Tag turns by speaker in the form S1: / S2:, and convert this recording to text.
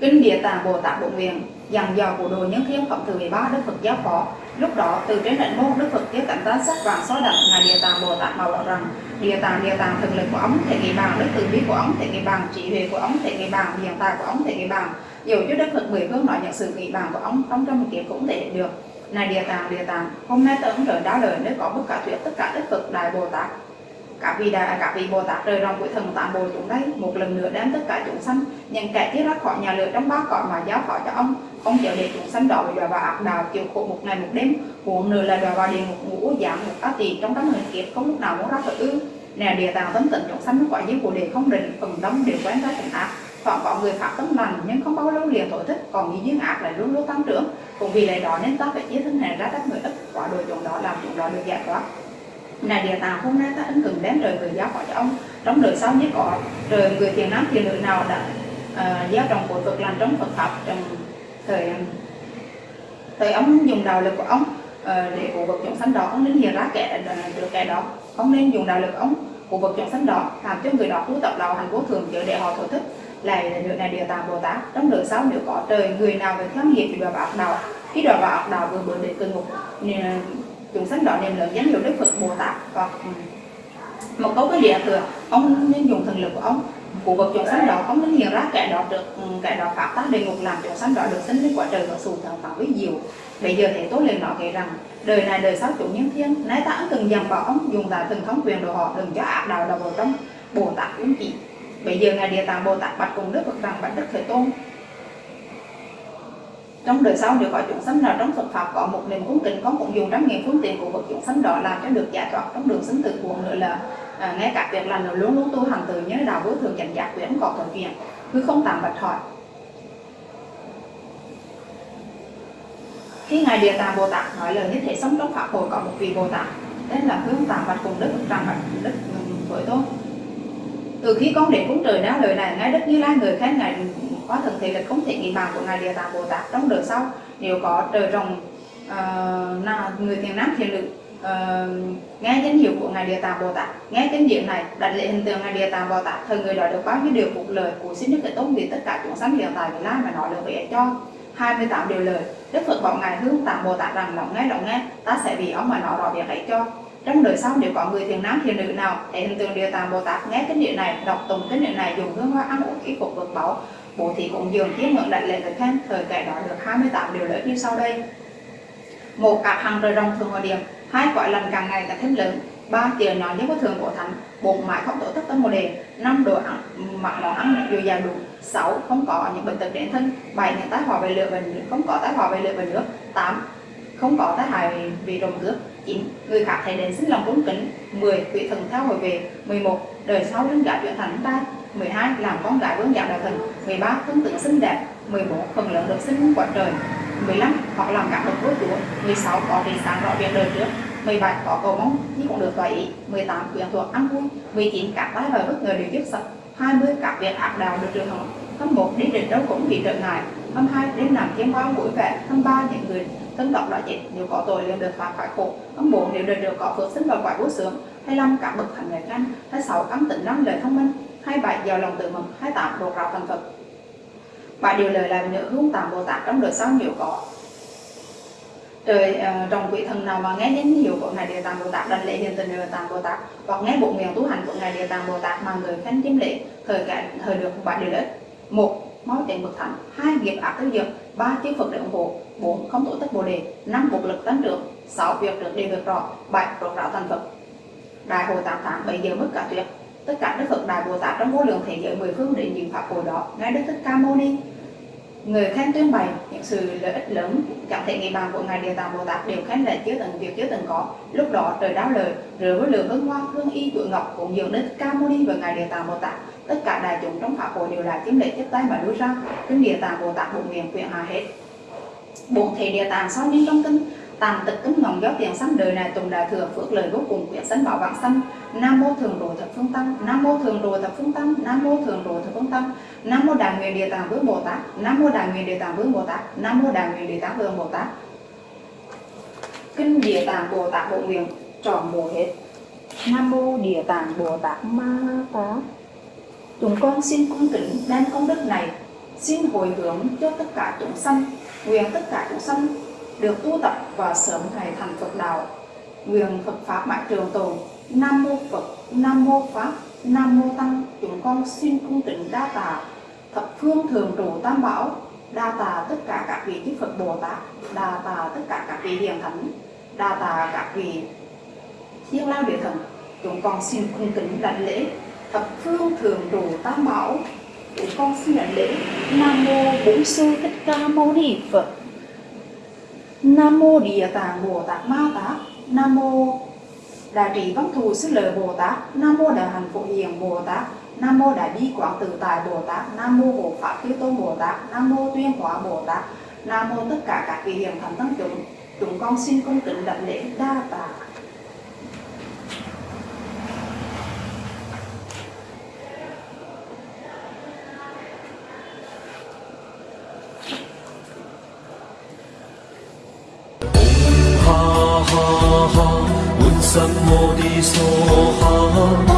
S1: Kinh Địa Tạng Bồ Tát Bộ Nguyện dặn dò của đồ nhân thiên phẩm thứ 13 Đức Phật giáo phó. Lúc đó, từ trên đỉnh môn Đức Phật tiếp cảnh ta sắc vàng xóa đậm ngài Địa Tạng Bồ Tát bảo rằng, Địa Tạng Địa Tạng, thực lực của ông, thể nghị bàn đức từ bi của ông, thể nghị bàn trí huệ của ông, thể nghị bàn hiện tại của ông, thể nghị bàn dù cho Đức Phật mười phương nói những sự nghị bàn của ông, trong trong một kiếp cũng thể được này Địa Tạng Địa Tạng, hôm nay tôi ứng trời đá lời nếu có bất cả thuyết, tất cả Đức Phật Đại Bồ Tát. Các vị đại các vị bồ tát rời rồng của thần tạng bồ chúng đây, một lần nữa đem tất cả chúng sanh, những kẻ thiết ra khỏi nhà lửa trong ba cõi mà giáo phó cho ông. Ông chịu để chúng sanh đó bị đọa vào ác đạo, chịu khổ một ngày một đêm, huống nữa là đọa vào địa ngục ngũ giảm một ác tỳ trong đám người kiếp, không lúc nào muốn ra khỏi ư nè địa tạng tấm tịnh chúng sanh, quả giới của đề không định, phần đông đều quán ra tình ác hoặc có người phạm tâm lành nhưng không bao lâu liền tổ thích còn những duyên ác lại luôn luôn tăng trưởng. Cũng vì lẽ đó nên ta phải chia thân này ra các người ít quả đồ chúng đó làm chúng đó được giải thoát. Này địa tạng hôm nay ta ân cừng đến trời người giáo hỏi cho ông. Trong đời sau nhất có trời người thiền nam thiền nữ nào đã uh, gieo trồng của Phật lành trong Phật pháp trong thời ờ, thời ông dùng đạo lực của ông uh, để của vật chúng sanh đó ông nên hiện ra kẻ được kẻ đó. Ông nên dùng đạo lực của ông của vật chúng sanh đó làm cho người đó tu tập đạo hành vô thường chữa để họ thổ thức lại nữa này, địa tạng, bồ tát. Trong đời sau, nếu có trời, người nào về theo nghiệp thì đọa vào ác đạo. Khi đọa vào ác đạo vừa bữa để cơn ngục chúng sanh đó niệm lớn danh hiệu đức phật bồ tát. Hoặc ừ, một câu cái địa thừa, ông nên dùng thần lực của ông, của vật chúng sanh đó, ông nên hiểu ra kẻ đó được ừ, kẻ đó pháp tác địa ngục, làm chúng sanh đó được sinh lên quả trời và sù thần phạm với diệu. Bây giờ thế tôi liền nói kể rằng, đời này đời sau chủ nhân thiên, nay ta từng dằn bảo ông dùng tại từng thống quyền đồ họ đừng cho ác đạo đầu vào trong bồ tát ứng chỉ bây giờ ngài địa tạng bồ tát bạch cùng đức phật rằng bạch đức thế tôn. Trong đời sau nếu có chúng sanh nào trong Phật pháp có một niềm cúng kính có cũng dùng trăm nghìn phương tiện của vật chúng sanh đó làm cho được giải thoát trong đường sinh tử cuồng nữa là à, ngay cả việc là luôn luôn tu hành từ nhớ đạo vô thường chánh giác quyển có thuận kiện cứ không tạm bạch hỏi. Khi ngài địa tạng bồ tát nói lời như thế sống trong pháp hội có một vị bồ tát tên là hướng tạng bạch cùng đức rằng bạch đức với tôi từ khi con đến cúng trời đáo lời này ngay đức như lai người khen ngài có thần thể lực không thể nghĩ bàn của ngài địa tạng bồ tát trong đời sau. Nếu có trời rồng uh, ờ, người thiền nam thiền nữ uh, ờ, nghe danh hiệu của ngài địa tạng bồ tát nghe kinh điểm này đặt lệ hình tượng ngài địa tạng bồ tát thời người đó được bao nhiêu điều phục lời của xin đức thế tôn vì tất cả chúng sanh hiện tại vị lai mà nói được vậy cho 28 điều lời. Đức Phật bảo ngài hướng tạng Bồ Tát rằng lòng nghe lòng nghe ta sẽ vì ông mà nói rõ việc ấy cho trong đời sau nếu có người thiền nam, thiền nữ nào thể hình tượng địa tạng Bồ Tát nghe kinh điển này, đọc tụng kinh điển này, dùng hương hoa ăn uống y phục vượt bảo bố thí cũng dường chiếm ngưỡng đại lệ thực khen, thời kẻ đó được 28 điều lợi như sau đây. Một, cả hàng rời rồng thường hòa điểm. Hai quả lần càng ngày càng thêm lớn. Ba, tiền nhỏ nhất có thường của thánh. Bốn, mãi không tổ tất tâm một đề năm, đồ ăn mặc món ăn dồi dào đủ. Sáu, không có những bệnh tật đến thân. Bảy, những tái hòa về lửa và nước. Không có tái hòa về lửa và nước. Tám, không có tái hại vì trộm cướp 9. người khác thấy đến xin lòng cung kính. 10. Quỷ thần theo hồi về mười một, đời sau đứng gạo chuyển thành ba. 12 làm con gái vương dạng đạo thần. 13 tương tự xinh đẹp. 14 phần lớn được sinh quả trời. 15 hoặc làm các bậc vua chúa. 16 có vị sáng rõ việc đời trước. 17 có cầu mong nhưng cũng được vậy. 18 quyền thuộc ăn vui. 19 các tái và bất ngờ đều dứt sập 20 các việc áp đạo được trường hợp 21 đi đến đâu cũng bị trở ngại. 22 đến làm kiếm bao vui vẻ. 23 những người thân tộc đã chết. Nếu có tội, liền được phạt phải khổ. 24 nếu đời được có phước sinh vào quả vô sướng. 25 các bậc thành người tranh. 26 cắm tỉnh năng lời thông minh. 27 giàu lòng tự mừng. 28 đột rào thành Phật. Và điều lời làm nhớ hướng tạm Bồ Tát trong đời sau nhiều có trời ờ, uh, trong quỷ thần nào mà nghe đến hiệu của ngài địa tạng bồ tát đảnh lễ hiện tình địa tạng bồ tát hoặc nghe bộ nguyện tu hành của ngài địa tạng bồ tát mà người khánh chiếm lễ thời cả thời được bảy điều lợi một máu tiền bậc thánh hai nghiệp ác tiêu diệt ba chư phật để ủng hộ. Bốn không tổ tất bồ đề. Năm bộ lực tăng trưởng. Sáu việc được đề được rõ. Bảy rốt ráo thành phật. Đại hội tám tháng bảy giờ mất cả tuyệt. Tất cả đức phật đại bồ tát trong vô lượng thế giới mười phương đến những pháp hội đó. Ngài đức thích ca mâu ni người khác tuyên bày những sự lợi ích lớn, chẳng thể nghĩ bàn của ngài địa tạng bồ tát đều khen lại chưa từng việc chưa từng có. Lúc đó trời đáo lời, rửa với lượng hương hoa, hương y, tuổi ngọc cũng dường đến ca mâu ni và ngài địa tạng bồ tát. Tất cả đại chúng trong pháp hội đều là chiếm lệ tiếp tay mà đưa ra. Kinh địa tạng bồ tát bụng miệng quyền hòa hết. Bổn thể địa tạng sau những trong kinh? Tàn tật cứng ngọng gió tiền sanh đời này tùng đại thừa, phước lời vô cùng quyển sanh bảo vạn sanh nam mô thường đồ thập phương tăng, nam mô thường đồ thập phương tăng, nam mô thường đồ thập phương tăng. Nam mô đại nguyện địa tạng vương bồ tát, nam mô đại nguyện địa tạng vương bồ tát, nam mô đại nguyện địa tạng vương bồ tát. Kinh địa tạng bồ tát bộ nguyện, trọn bộ hết. Nam mô địa tạng bồ tát ma tát chúng con xin cung kính đem công đức này, xin hồi hướng cho tất cả chúng sanh, nguyện tất cả chúng sanh được tu tập và sớm ngày thành Phật đạo. Nguyện Phật pháp mãi trường tồn, Nam mô Phật, Nam mô Pháp, Nam mô Tăng, chúng con xin cung kính đa tạ. Thập phương thường trụ tam bảo, đa tạ tất cả các vị chư Phật Bồ Tát, đa tạ tất cả các vị hiền thánh, đa tạ các vị thiên lao địa thần. Chúng con xin cung kính đảnh lễ. Thập phương thường trụ tam bảo, chúng con xin đảnh lễ. Nam mô bổn sư thích ca mâu ni phật nam mô địa tạng bồ tát ma tát nam mô đại trị văn thù sư lợi bồ tát. Nam mô đại hạnh phổ hiền bồ tát. Nam mô đại bi quảng tự tại bồ tát. Nam mô hộ pháp chư tôn bồ tát. Nam mô tuyên hóa bồ tát. Nam mô tất cả các vị hiền thánh tăng chúng. Chúng con xin cung kính đảnh lễ đa tạ.
S2: 怎么的说好。